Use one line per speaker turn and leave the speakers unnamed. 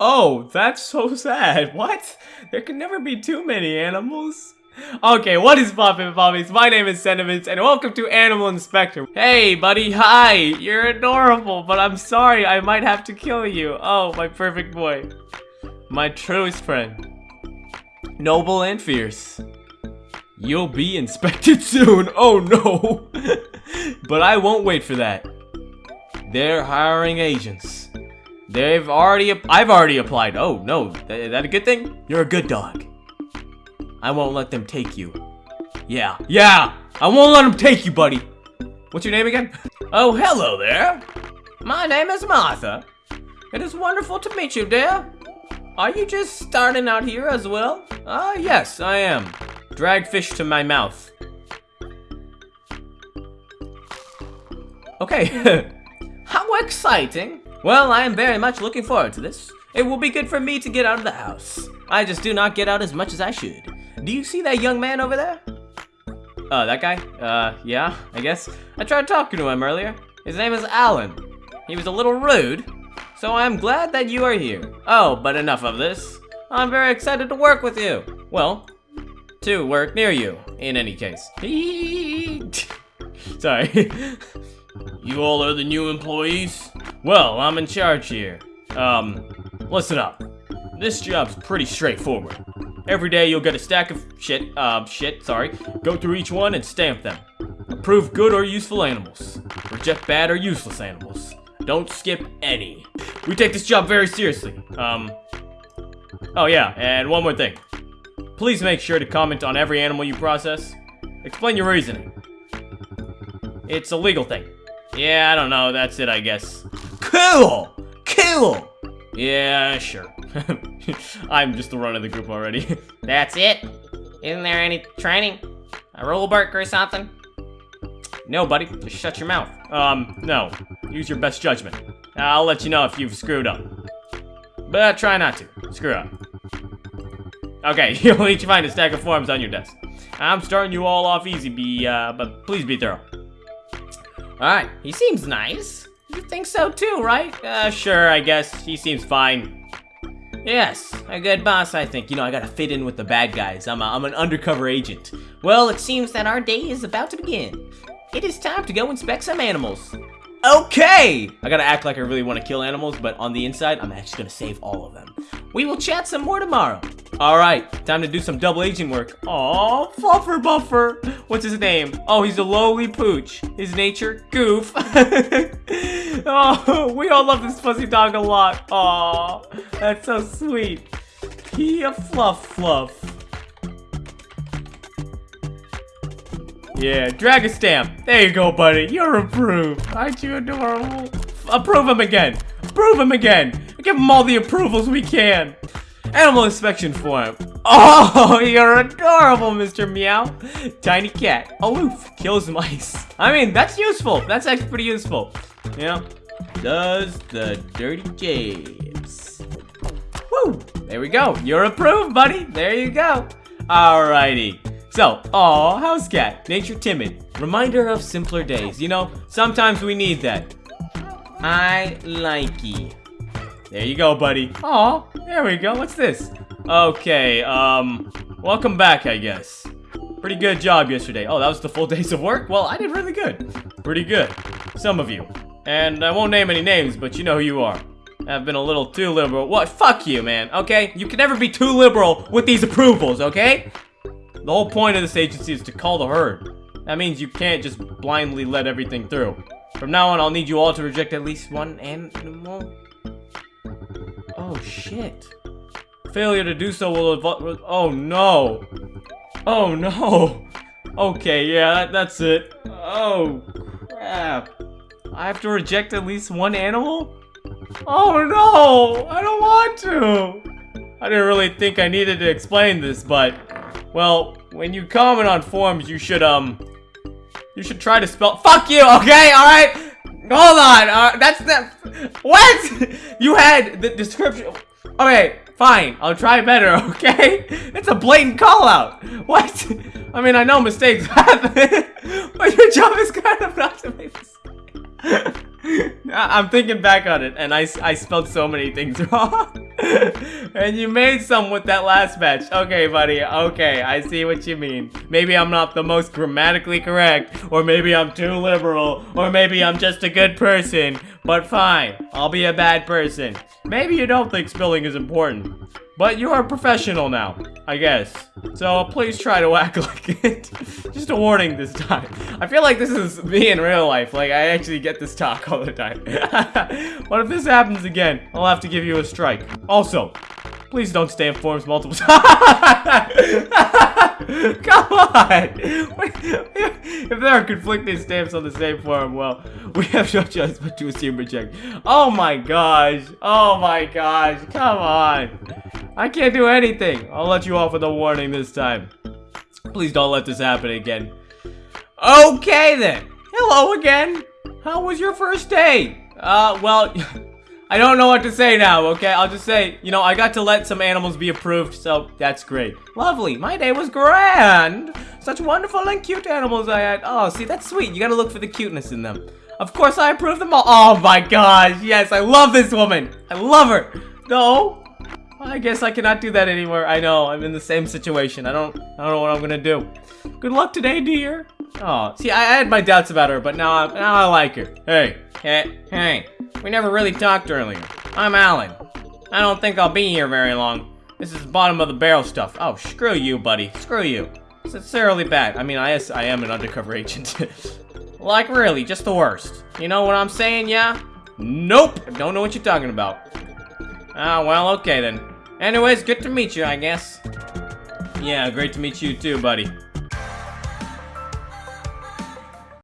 Oh, that's so sad. What? There can never be too many animals. Okay, what is poppin' poppies? My name is Sentiments, and welcome to Animal Inspector. Hey, buddy, hi! You're adorable, but I'm sorry, I might have to kill you. Oh, my perfect boy. My truest friend. Noble and fierce. You'll be inspected soon. Oh no! but I won't wait for that. They're hiring agents. They've already, I've already applied. Oh no, is that a good thing? You're a good dog. I won't let them take you. Yeah, yeah, I won't let them take you, buddy. What's your name again? Oh, hello there. My name is Martha. It is wonderful to meet you, dear. Are you just starting out here as well? Ah, uh, yes, I am. Drag fish to my mouth. Okay. How exciting. Well, I am very much looking forward to this. It will be good for me to get out of the house. I just do not get out as much as I should. Do you see that young man over there? Oh, that guy? Uh, yeah, I guess. I tried talking to him earlier. His name is Alan. He was a little rude, so I'm glad that you are here. Oh, but enough of this. I'm very excited to work with you. Well, to work near you, in any case. Sorry. you all are the new employees? Well, I'm in charge here. Um, listen up. This job's pretty straightforward. Every day you'll get a stack of shit, uh, shit, sorry. Go through each one and stamp them. Approve good or useful animals. Reject bad or useless animals. Don't skip any. We take this job very seriously. Um, oh yeah, and one more thing. Please make sure to comment on every animal you process. Explain your reasoning. It's a legal thing. Yeah, I don't know, that's it I guess. Cool! Cool! Yeah, sure. I'm just the run of the group already.
That's it? Isn't there any training? A rule or something?
No, buddy. Just shut your mouth. Um, no. Use your best judgment. I'll let you know if you've screwed up. But try not to. Screw up. Okay, you'll each find a stack of forms on your desk. I'm starting you all off easy, be, uh, but please be thorough.
Alright, he seems nice. Think so too, right?
Uh, sure, I guess. He seems fine.
Yes, a good boss, I think. You know, I gotta fit in with the bad guys. I'm, a, I'm an undercover agent. Well, it seems that our day is about to begin. It is time to go inspect some animals.
Okay! I gotta act like I really want to kill animals, but on the inside, I'm actually gonna save all of them.
We will chat some more tomorrow.
Alright, time to do some double agent work. Aw, Fluffer Buffer. What's his name? Oh, he's a lowly pooch. His nature, goof. oh, we all love this fuzzy dog a lot. Aw, that's so sweet. He a fluff fluff. Yeah, drag a stamp. There you go, buddy. You're approved. Aren't you adorable? Approve him again. Approve him again. Give him all the approvals we can. Animal inspection form. Oh, you're adorable, Mr. Meow. Tiny cat. Aloof. Kills mice. I mean, that's useful. That's actually pretty useful. Know? Does the dirty jabs. Woo! There we go. You're approved, buddy. There you go. Alrighty. So, aw, house cat, nature timid. Reminder of simpler days. You know, sometimes we need that. I likey. There you go, buddy. Aw, there we go. What's this? Okay, um, welcome back, I guess. Pretty good job yesterday. Oh, that was the full days of work? Well, I did really good. Pretty good. Some of you. And I won't name any names, but you know who you are. I've been a little too liberal. What? Fuck you, man, okay? You can never be too liberal with these approvals, okay? The whole point of this agency is to call the herd. That means you can't just blindly let everything through. From now on, I'll need you all to reject at least one animal. Oh, shit. Failure to do so will Oh, no. Oh, no. Okay, yeah, that, that's it. Oh, crap. I have to reject at least one animal? Oh, no. I don't want to. I didn't really think I needed to explain this, but... Well, when you comment on forums, you should, um, you should try to spell- FUCK YOU, okay, alright? Hold on, uh, that's the- What? You had the description- Okay, fine, I'll try better, okay? It's a blatant call-out. What? I mean, I know mistakes happen, but your job is kind of not to make mistakes. I'm thinking back on it, and I, I spelled so many things wrong. And you made some with that last batch. Okay, buddy. Okay, I see what you mean. Maybe I'm not the most grammatically correct, or maybe I'm too liberal, or maybe I'm just a good person. But fine, I'll be a bad person. Maybe you don't think spilling is important. But you're a professional now, I guess. So please try to act like it. Just a warning this time. I feel like this is me in real life. Like, I actually get this talk all the time. but if this happens again, I'll have to give you a strike. Also, please don't stamp forms multiple times. Come on! if there are conflicting stamps on the same form, well, we have no choice but to assume reject. Oh my gosh! Oh my gosh! Come on! I can't do anything. I'll let you off with a warning this time. Please don't let this happen again. Okay then. Hello again. How was your first day? Uh, well, I don't know what to say now, okay? I'll just say, you know, I got to let some animals be approved, so that's great. Lovely. My day was grand. Such wonderful and cute animals I had. Oh, see, that's sweet. You gotta look for the cuteness in them. Of course, I approve them all. Oh my gosh, yes, I love this woman. I love her. No, I guess I cannot do that anymore. I know, I'm in the same situation. I don't I don't know what I'm gonna do. Good luck today, dear. Oh, see, I, had my doubts about her, but now I, now I like her. Hey, hey, hey, we never really talked earlier. I'm Alan. I don't think I'll be here very long. This is bottom of the barrel stuff. Oh, screw you, buddy. Screw you. Sincerely bad. I mean, I, I am an undercover agent. like, really, just the worst. You know what I'm saying, yeah? Nope. I don't know what you're talking about. Ah, well, okay then. Anyways, good to meet you, I guess. Yeah, great to meet you too, buddy.